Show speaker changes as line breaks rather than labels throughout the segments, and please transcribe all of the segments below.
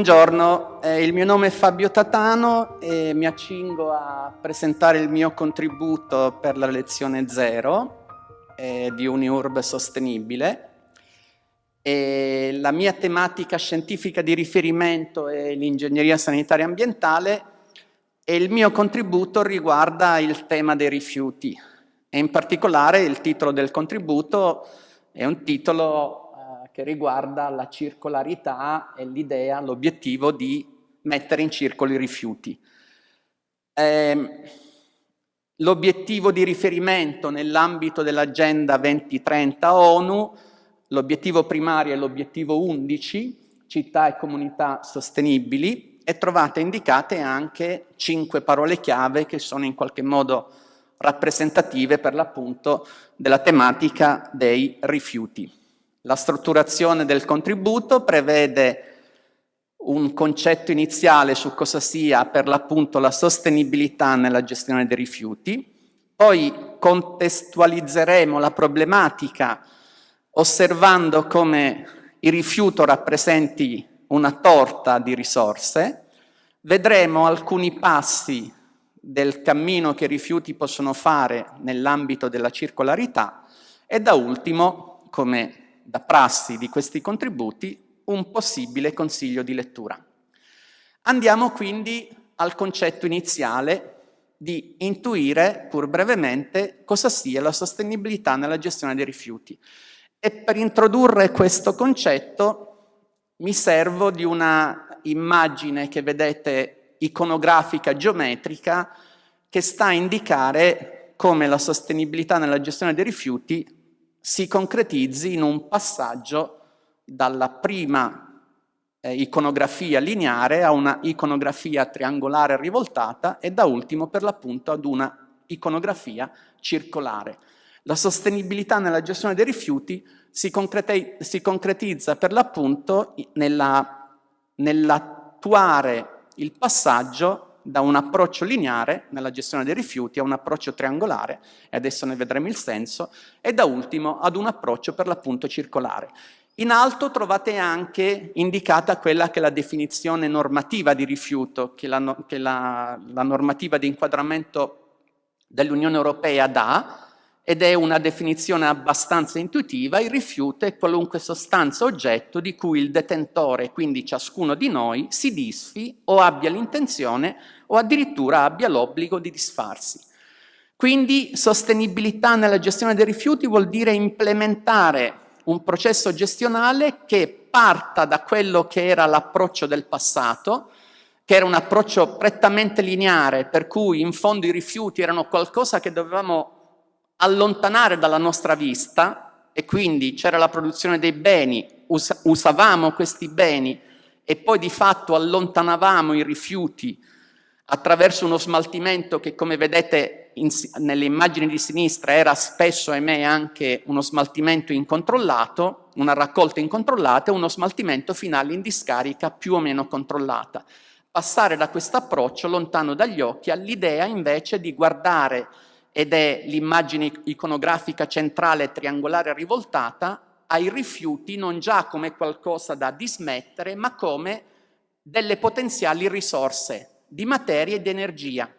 Buongiorno, eh, il mio nome è Fabio Tatano e mi accingo a presentare il mio contributo per la lezione 0 eh, di Uniurb Sostenibile. E la mia tematica scientifica di riferimento è l'ingegneria sanitaria ambientale e il mio contributo riguarda il tema dei rifiuti e in particolare il titolo del contributo è un titolo che riguarda la circolarità e l'idea, l'obiettivo di mettere in circolo i rifiuti. Eh, l'obiettivo di riferimento nell'ambito dell'agenda 2030 ONU, l'obiettivo primario è l'obiettivo 11, città e comunità sostenibili, e trovate indicate anche cinque parole chiave che sono in qualche modo rappresentative per l'appunto della tematica dei rifiuti. La strutturazione del contributo prevede un concetto iniziale su cosa sia per l'appunto la sostenibilità nella gestione dei rifiuti, poi contestualizzeremo la problematica osservando come il rifiuto rappresenti una torta di risorse, vedremo alcuni passi del cammino che i rifiuti possono fare nell'ambito della circolarità e da ultimo, come da prassi di questi contributi un possibile consiglio di lettura. Andiamo quindi al concetto iniziale di intuire, pur brevemente, cosa sia la sostenibilità nella gestione dei rifiuti. E per introdurre questo concetto mi servo di una immagine che vedete iconografica geometrica che sta a indicare come la sostenibilità nella gestione dei rifiuti si concretizzi in un passaggio dalla prima eh, iconografia lineare a una iconografia triangolare rivoltata e da ultimo per l'appunto ad una iconografia circolare. La sostenibilità nella gestione dei rifiuti si, si concretizza per l'appunto nell'attuare il passaggio da un approccio lineare nella gestione dei rifiuti a un approccio triangolare, e adesso ne vedremo il senso, e da ultimo ad un approccio per l'appunto circolare. In alto trovate anche indicata quella che è la definizione normativa di rifiuto, che la, che la, la normativa di inquadramento dell'Unione Europea dà, ed è una definizione abbastanza intuitiva, il rifiuto è qualunque sostanza oggetto di cui il detentore, quindi ciascuno di noi, si disfi o abbia l'intenzione o addirittura abbia l'obbligo di disfarsi. Quindi sostenibilità nella gestione dei rifiuti vuol dire implementare un processo gestionale che parta da quello che era l'approccio del passato, che era un approccio prettamente lineare, per cui in fondo i rifiuti erano qualcosa che dovevamo allontanare dalla nostra vista e quindi c'era la produzione dei beni, us usavamo questi beni e poi di fatto allontanavamo i rifiuti attraverso uno smaltimento che come vedete nelle immagini di sinistra era spesso, ahimè, anche uno smaltimento incontrollato, una raccolta incontrollata e uno smaltimento finale in discarica più o meno controllata. Passare da questo approccio lontano dagli occhi all'idea invece di guardare ed è l'immagine iconografica centrale triangolare rivoltata, ai rifiuti non già come qualcosa da dismettere, ma come delle potenziali risorse di materia e di energia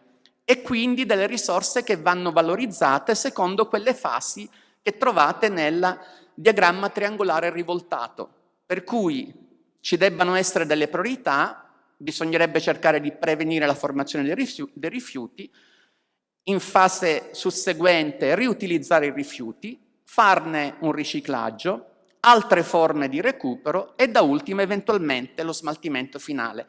e quindi delle risorse che vanno valorizzate secondo quelle fasi che trovate nel diagramma triangolare rivoltato, per cui ci debbano essere delle priorità, bisognerebbe cercare di prevenire la formazione dei rifiuti, in fase susseguente riutilizzare i rifiuti, farne un riciclaggio, altre forme di recupero e da ultimo eventualmente lo smaltimento finale.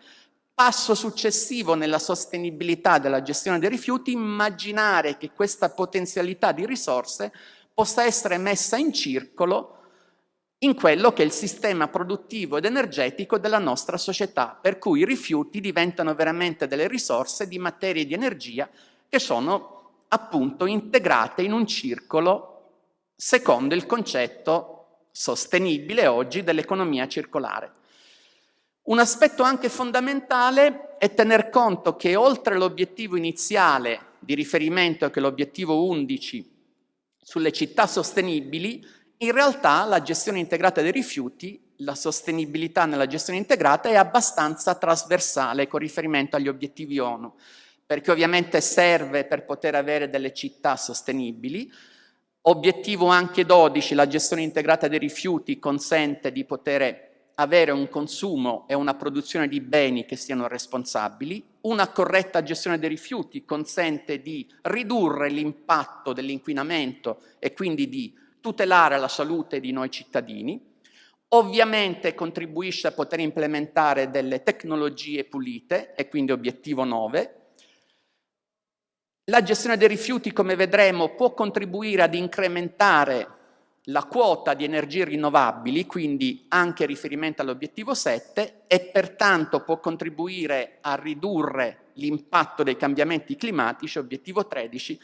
Passo successivo nella sostenibilità della gestione dei rifiuti, immaginare che questa potenzialità di risorse possa essere messa in circolo in quello che è il sistema produttivo ed energetico della nostra società, per cui i rifiuti diventano veramente delle risorse di materie di energia che sono appunto integrate in un circolo secondo il concetto sostenibile oggi dell'economia circolare. Un aspetto anche fondamentale è tener conto che oltre all'obiettivo iniziale di riferimento che è l'obiettivo 11 sulle città sostenibili, in realtà la gestione integrata dei rifiuti, la sostenibilità nella gestione integrata è abbastanza trasversale con riferimento agli obiettivi ONU, perché ovviamente serve per poter avere delle città sostenibili, Obiettivo anche 12, la gestione integrata dei rifiuti consente di poter avere un consumo e una produzione di beni che siano responsabili, una corretta gestione dei rifiuti consente di ridurre l'impatto dell'inquinamento e quindi di tutelare la salute di noi cittadini, ovviamente contribuisce a poter implementare delle tecnologie pulite e quindi obiettivo 9, la gestione dei rifiuti, come vedremo, può contribuire ad incrementare la quota di energie rinnovabili, quindi anche riferimento all'obiettivo 7, e pertanto può contribuire a ridurre l'impatto dei cambiamenti climatici, obiettivo 13,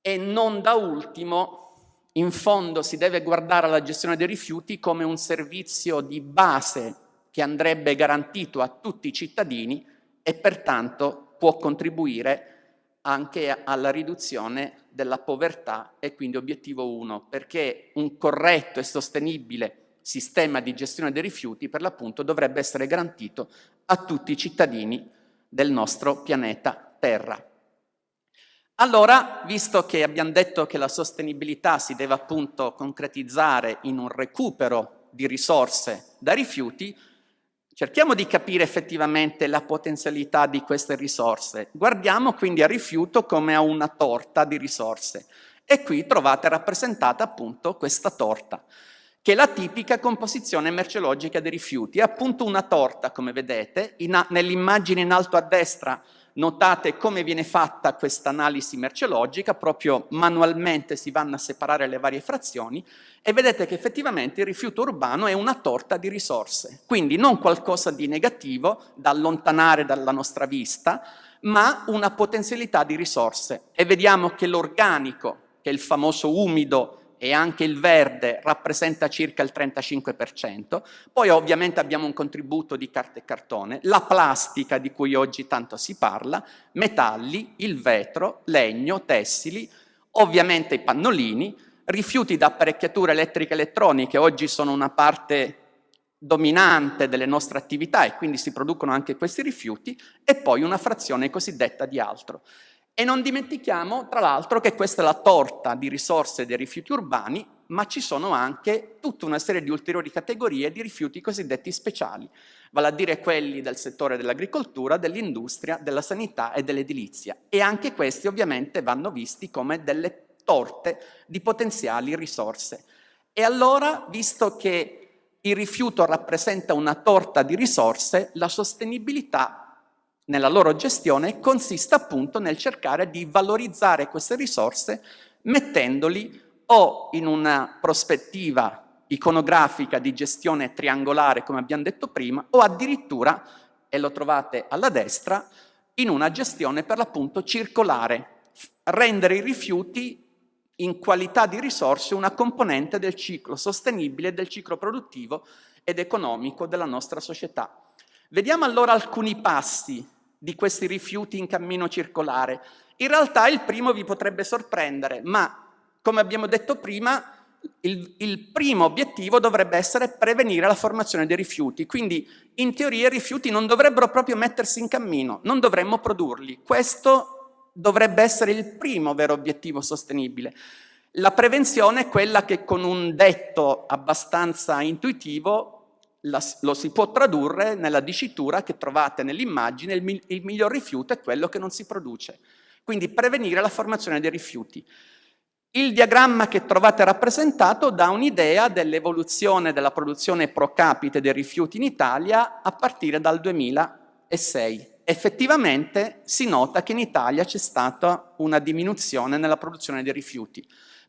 e non da ultimo, in fondo si deve guardare alla gestione dei rifiuti come un servizio di base che andrebbe garantito a tutti i cittadini e pertanto può contribuire anche alla riduzione della povertà e quindi obiettivo 1, perché un corretto e sostenibile sistema di gestione dei rifiuti per l'appunto dovrebbe essere garantito a tutti i cittadini del nostro pianeta Terra. Allora, visto che abbiamo detto che la sostenibilità si deve appunto concretizzare in un recupero di risorse da rifiuti, Cerchiamo di capire effettivamente la potenzialità di queste risorse. Guardiamo quindi al rifiuto come a una torta di risorse. E qui trovate rappresentata appunto questa torta, che è la tipica composizione merceologica dei rifiuti. È appunto una torta, come vedete, nell'immagine in alto a destra Notate come viene fatta questa analisi merceologica, proprio manualmente si vanno a separare le varie frazioni e vedete che effettivamente il rifiuto urbano è una torta di risorse, quindi non qualcosa di negativo da allontanare dalla nostra vista, ma una potenzialità di risorse. E vediamo che l'organico, che è il famoso umido e anche il verde rappresenta circa il 35%, poi ovviamente abbiamo un contributo di carta e cartone, la plastica di cui oggi tanto si parla, metalli, il vetro, legno, tessili, ovviamente i pannolini, rifiuti da apparecchiature elettriche e elettroniche, oggi sono una parte dominante delle nostre attività e quindi si producono anche questi rifiuti, e poi una frazione cosiddetta di altro. E non dimentichiamo, tra l'altro, che questa è la torta di risorse dei rifiuti urbani, ma ci sono anche tutta una serie di ulteriori categorie di rifiuti cosiddetti speciali, vale a dire quelli del settore dell'agricoltura, dell'industria, della sanità e dell'edilizia. E anche questi ovviamente vanno visti come delle torte di potenziali risorse. E allora, visto che il rifiuto rappresenta una torta di risorse, la sostenibilità nella loro gestione consiste appunto nel cercare di valorizzare queste risorse mettendoli o in una prospettiva iconografica di gestione triangolare, come abbiamo detto prima, o addirittura, e lo trovate alla destra, in una gestione per l'appunto circolare, rendere i rifiuti in qualità di risorse una componente del ciclo sostenibile, del ciclo produttivo ed economico della nostra società. Vediamo allora alcuni passi di questi rifiuti in cammino circolare. In realtà il primo vi potrebbe sorprendere, ma come abbiamo detto prima, il, il, primo obiettivo dovrebbe essere prevenire la formazione dei rifiuti, quindi in teoria i rifiuti non dovrebbero proprio mettersi in cammino, non dovremmo produrli. Questo dovrebbe essere il primo vero obiettivo sostenibile. La prevenzione è quella che con un detto abbastanza intuitivo la, lo si può tradurre nella dicitura che trovate nell'immagine, il, il miglior rifiuto è quello che non si produce. Quindi prevenire la formazione dei rifiuti. Il diagramma che trovate rappresentato dà un'idea dell'evoluzione della produzione pro capite dei rifiuti in Italia a partire dal 2006. Effettivamente si nota che in Italia c'è stata una diminuzione nella produzione dei rifiuti.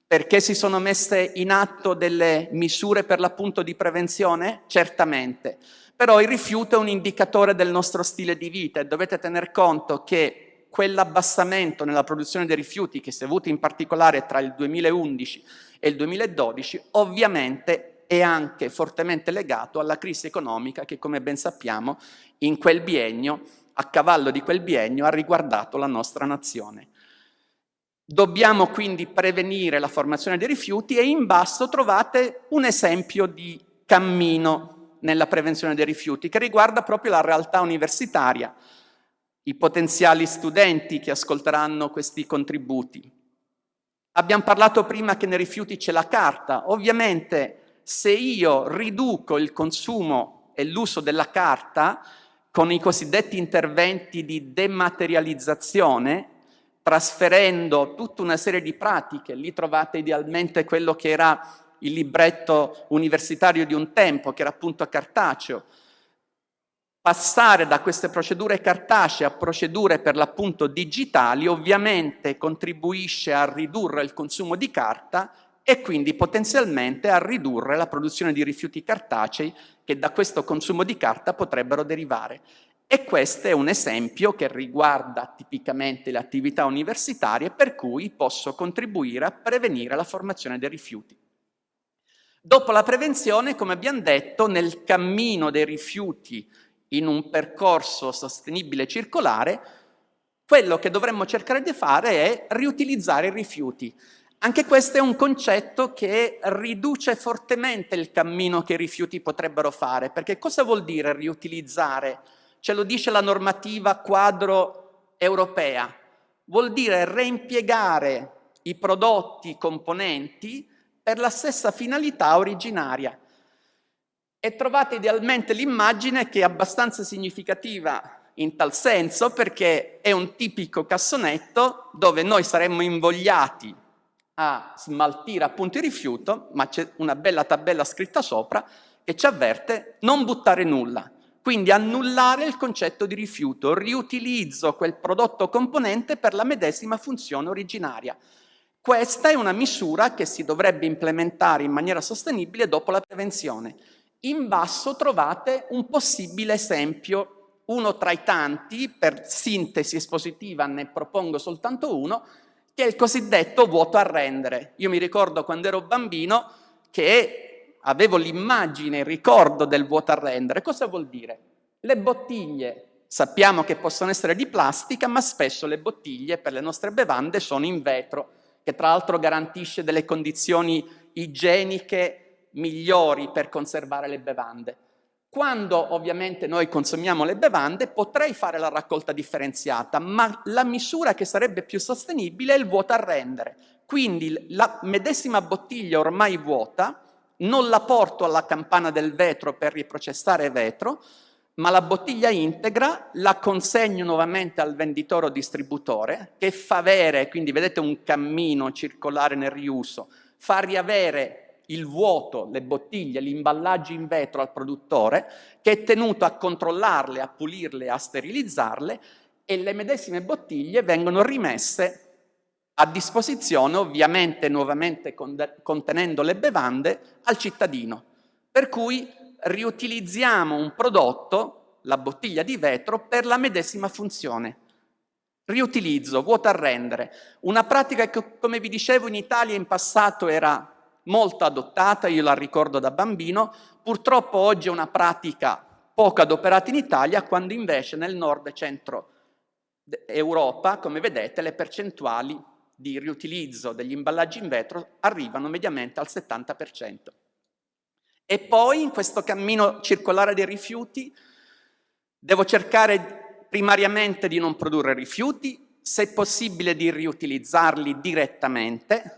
Perché si sono messe in atto delle misure per l'appunto di prevenzione? Certamente. Però il rifiuto è un indicatore del nostro stile di vita e dovete tener conto che quell'abbassamento nella produzione dei rifiuti che si è avuto in particolare tra il 2011 e il 2012 ovviamente è anche fortemente legato alla crisi economica che come ben sappiamo in quel biennio, a cavallo di quel biennio, ha riguardato la nostra nazione. Dobbiamo quindi prevenire la formazione dei rifiuti e in basso trovate un esempio di cammino nella prevenzione dei rifiuti che riguarda proprio la realtà universitaria i potenziali studenti che ascolteranno questi contributi. Abbiamo parlato prima che nei rifiuti c'è la carta. Ovviamente se io riduco il consumo e l'uso della carta con i cosiddetti interventi di dematerializzazione, trasferendo tutta una serie di pratiche, lì trovate idealmente quello che era il libretto universitario di un tempo, che era appunto cartaceo, Passare da queste procedure cartacee a procedure per l'appunto digitali ovviamente contribuisce a ridurre il consumo di carta e quindi potenzialmente a ridurre la produzione di rifiuti cartacei che da questo consumo di carta potrebbero derivare. E questo è un esempio che riguarda tipicamente le attività universitarie per cui posso contribuire a prevenire la formazione dei rifiuti. Dopo la prevenzione, come abbiamo detto, nel cammino dei rifiuti in un percorso sostenibile circolare, quello che dovremmo cercare di fare è riutilizzare i rifiuti. Anche questo è un concetto che riduce fortemente il cammino che i rifiuti potrebbero fare, perché cosa vuol dire riutilizzare? Ce lo dice la normativa quadro europea. Vuol dire reimpiegare i prodotti componenti per la stessa finalità originaria. E trovate idealmente l'immagine che è abbastanza significativa in tal senso perché è un tipico cassonetto dove noi saremmo invogliati a smaltire appunto il rifiuto, ma c'è una bella tabella scritta sopra che ci avverte non buttare nulla. Quindi annullare il concetto di rifiuto, riutilizzo quel prodotto componente per la medesima funzione originaria. Questa è una misura che si dovrebbe implementare in maniera sostenibile dopo la prevenzione. In basso trovate un possibile esempio, uno tra i tanti, per sintesi espositiva ne propongo soltanto uno, che è il cosiddetto vuoto a rendere. Io mi ricordo quando ero bambino che avevo l'immagine, il ricordo del vuoto a rendere. Cosa vuol dire? Le bottiglie sappiamo che possono essere di plastica, ma spesso le bottiglie per le nostre bevande sono in vetro, che tra l'altro garantisce delle condizioni igieniche migliori per conservare le bevande. Quando ovviamente noi consumiamo le bevande potrei fare la raccolta differenziata, ma la misura che sarebbe più sostenibile è il vuoto a rendere. Quindi la medesima bottiglia ormai vuota non la porto alla campana del vetro per riprocessare vetro, ma la bottiglia integra la consegno nuovamente al venditore o distributore che fa avere, quindi vedete un cammino circolare nel riuso, fa riavere il vuoto, le bottiglie, gli imballaggi in vetro al produttore che è tenuto a controllarle, a pulirle, a sterilizzarle e le medesime bottiglie vengono rimesse a disposizione, ovviamente nuovamente contenendo le bevande, al cittadino. Per cui riutilizziamo un prodotto, la bottiglia di vetro, per la medesima funzione. Riutilizzo, vuoto a rendere. Una pratica che, come vi dicevo, in Italia in passato era molto adottata, io la ricordo da bambino, purtroppo oggi è una pratica poco adoperata in Italia, quando invece nel nord e centro Europa, come vedete, le percentuali di riutilizzo degli imballaggi in vetro arrivano mediamente al 70%. E poi in questo cammino circolare dei rifiuti devo cercare primariamente di non produrre rifiuti, se possibile di riutilizzarli direttamente.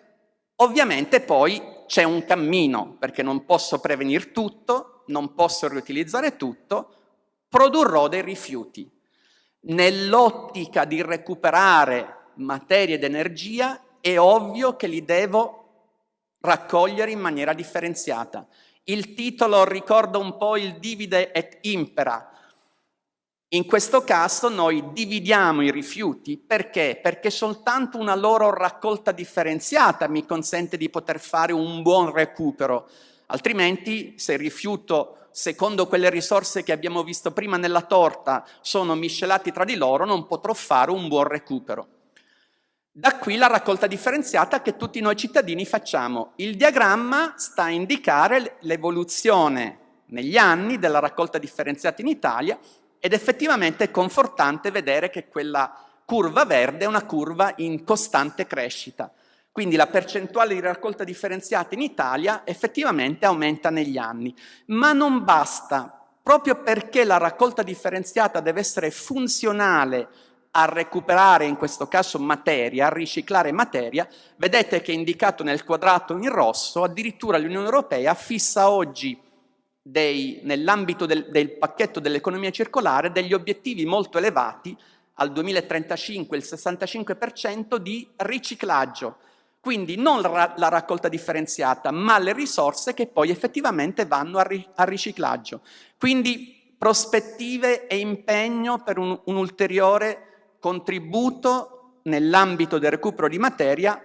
Ovviamente poi c'è un cammino, perché non posso prevenire tutto, non posso riutilizzare tutto, produrrò dei rifiuti. Nell'ottica di recuperare materia ed energia è ovvio che li devo raccogliere in maniera differenziata. Il titolo ricorda un po' il divide et impera. In questo caso noi dividiamo i rifiuti perché? Perché soltanto una loro raccolta differenziata mi consente di poter fare un buon recupero. Altrimenti se il rifiuto, secondo quelle risorse che abbiamo visto prima nella torta, sono miscelati tra di loro, non potrò fare un buon recupero. Da qui la raccolta differenziata che tutti noi cittadini facciamo. Il diagramma sta a indicare l'evoluzione negli anni della raccolta differenziata in Italia ed effettivamente è confortante vedere che quella curva verde è una curva in costante crescita. Quindi la percentuale di raccolta differenziata in Italia effettivamente aumenta negli anni. Ma non basta, proprio perché la raccolta differenziata deve essere funzionale a recuperare in questo caso materia, a riciclare materia, vedete che è indicato nel quadrato in rosso, addirittura l'Unione Europea fissa oggi nell'ambito del, del pacchetto dell'economia circolare degli obiettivi molto elevati, al 2035 il 65% di riciclaggio, quindi non la, la, raccolta differenziata, ma le risorse che poi effettivamente vanno al ri, riciclaggio. Quindi prospettive e impegno per un, un ulteriore contributo nell'ambito del recupero di materia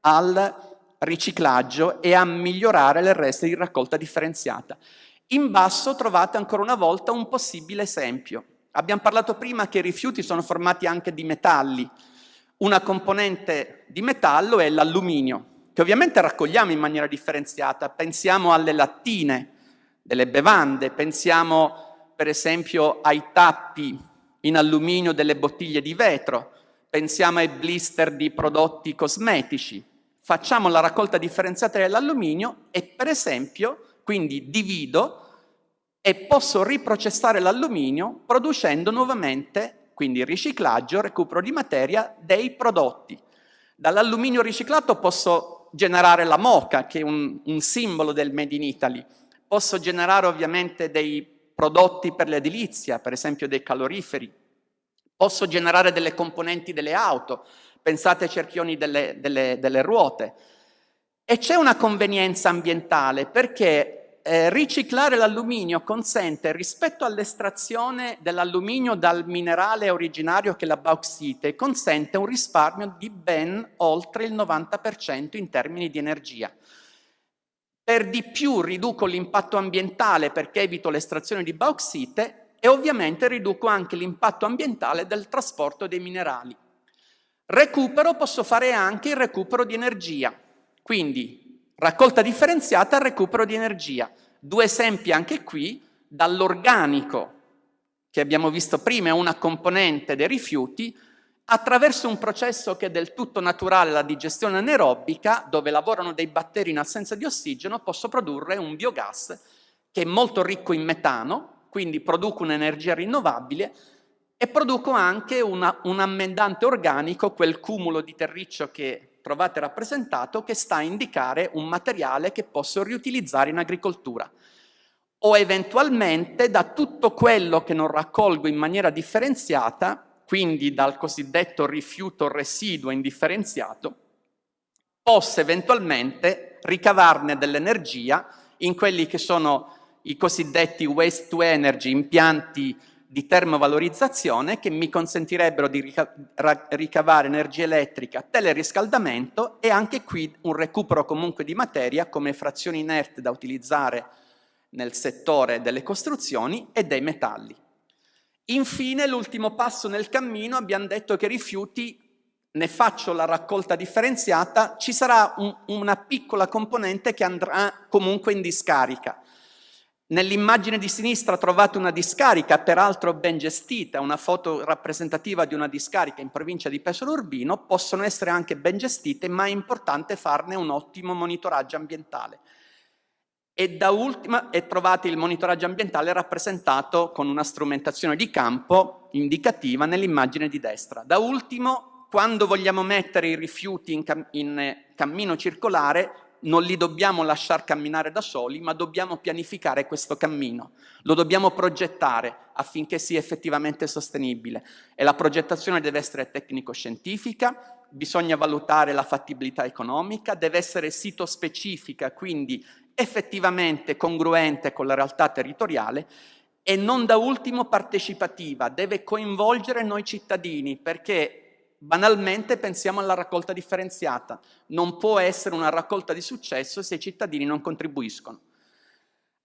al riciclaggio e a migliorare le reste di raccolta differenziata. In basso trovate ancora una volta un possibile esempio. Abbiamo parlato prima che i rifiuti sono formati anche di metalli. Una componente di metallo è l'alluminio, che ovviamente raccogliamo in maniera differenziata. Pensiamo alle lattine delle bevande, pensiamo per esempio ai tappi in alluminio delle bottiglie di vetro, pensiamo ai blister di prodotti cosmetici, facciamo la raccolta differenziata dell'alluminio e per esempio quindi divido e posso riprocessare l'alluminio producendo nuovamente, quindi riciclaggio, recupero di materia dei prodotti. Dall'alluminio riciclato posso generare la moca, che è un, un simbolo del Made in Italy, posso generare ovviamente dei prodotti per l'edilizia, per esempio dei caloriferi. Posso generare delle componenti delle auto, pensate ai cerchioni delle, delle, delle ruote. E c'è una convenienza ambientale perché eh, riciclare l'alluminio consente, rispetto all'estrazione dell'alluminio dal minerale originario che è la bauxite, consente un risparmio di ben oltre il 90% in termini di energia. Per di più riduco l'impatto ambientale perché evito l'estrazione di bauxite e ovviamente riduco anche l'impatto ambientale del trasporto dei minerali. Recupero posso fare anche il recupero di energia, quindi raccolta differenziata e recupero di energia. Due esempi anche qui, dall'organico che abbiamo visto prima è una componente dei rifiuti, attraverso un processo che è del tutto naturale, la digestione anaerobica, dove lavorano dei batteri in assenza di ossigeno, posso produrre un biogas che è molto ricco in metano, quindi produco un'energia rinnovabile e produco anche una, un ammendante organico, quel cumulo di terriccio che trovate rappresentato, che sta a indicare un materiale che posso riutilizzare in agricoltura. O eventualmente da tutto quello che non raccolgo in maniera differenziata, quindi dal cosiddetto rifiuto residuo indifferenziato, possa eventualmente ricavarne dell'energia in quelli che sono i cosiddetti waste to energy, impianti di termovalorizzazione che mi consentirebbero di rica ricavare energia elettrica, teleriscaldamento e anche qui un recupero comunque di materia come frazioni inerte da utilizzare nel settore delle costruzioni e dei metalli. Infine, l'ultimo passo nel cammino, abbiamo detto che rifiuti, ne faccio la raccolta differenziata, ci sarà un, una piccola componente che andrà comunque in discarica. Nell'immagine di sinistra trovate una discarica, peraltro ben gestita, una foto rappresentativa di una discarica in provincia di Pesaro Urbino, possono essere anche ben gestite, ma è importante farne un ottimo monitoraggio ambientale. E da ultima trovate il monitoraggio ambientale rappresentato con una strumentazione di campo indicativa nell'immagine di destra. Da ultimo quando vogliamo mettere i rifiuti in, cam in cammino circolare non li dobbiamo lasciare camminare da soli, ma dobbiamo pianificare questo cammino, lo dobbiamo progettare affinché sia effettivamente sostenibile e la progettazione deve essere tecnico-scientifica, bisogna valutare la fattibilità economica, deve essere sito specifica, quindi effettivamente congruente con la realtà territoriale e non da ultimo partecipativa, deve coinvolgere noi cittadini perché banalmente pensiamo alla raccolta differenziata. Non può essere una raccolta di successo se i cittadini non contribuiscono.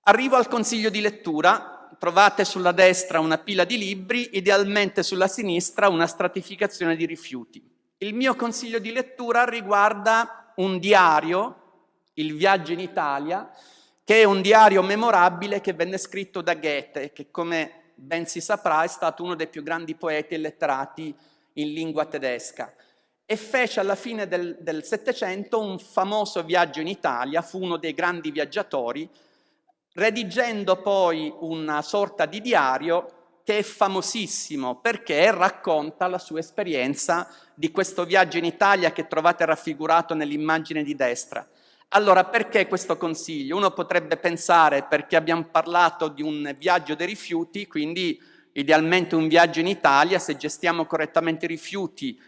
Arrivo al consiglio di lettura, trovate sulla destra una pila di libri, idealmente sulla sinistra una stratificazione di rifiuti. Il mio consiglio di lettura riguarda un diario, Il viaggio in Italia, che è un diario memorabile che venne scritto da Goethe, che come ben si saprà è stato uno dei più grandi poeti e letterati in lingua tedesca e fece alla fine del Settecento un famoso viaggio in Italia, fu uno dei grandi viaggiatori, redigendo poi una sorta di diario che è famosissimo perché racconta la sua esperienza di questo viaggio in Italia che trovate raffigurato nell'immagine di destra. Allora, perché questo consiglio? Uno potrebbe pensare perché abbiamo parlato di un viaggio dei rifiuti, quindi idealmente un viaggio in Italia, se gestiamo correttamente i rifiuti,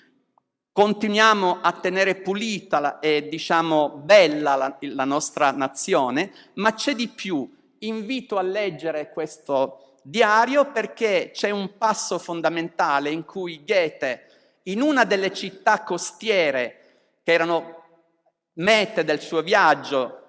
continuiamo a tenere pulita e diciamo bella la, la nostra nazione, ma c'è di più. Invito a leggere questo diario perché c'è un passo fondamentale in cui Goethe, in una delle città costiere che erano mete del suo viaggio,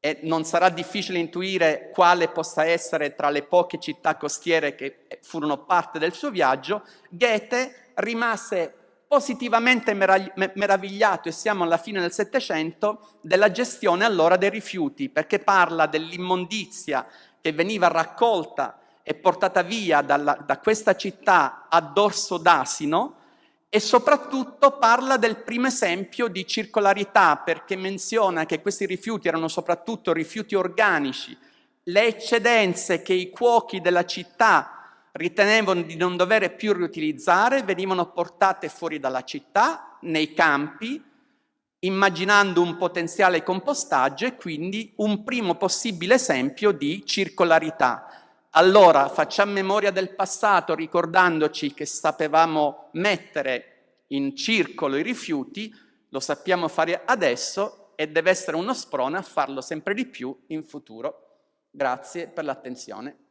e non sarà difficile intuire quale possa essere tra le poche città costiere che furono parte del suo viaggio, Goethe rimase positivamente meravigliato, e siamo alla fine del Settecento, della gestione allora dei rifiuti, perché parla dell'immondizia che veniva raccolta e portata via dalla, da questa città a dorso d'asino, e soprattutto parla del primo esempio di circolarità perché menziona che questi rifiuti erano soprattutto rifiuti organici, le eccedenze che i cuochi della città ritenevano di non dover più riutilizzare venivano portate fuori dalla città, nei campi, immaginando un potenziale compostaggio e quindi un primo possibile esempio di circolarità. Allora facciamo memoria del passato ricordandoci che sapevamo mettere in circolo i rifiuti, lo sappiamo fare adesso e deve essere uno sprone a farlo sempre di più in futuro. Grazie per l'attenzione.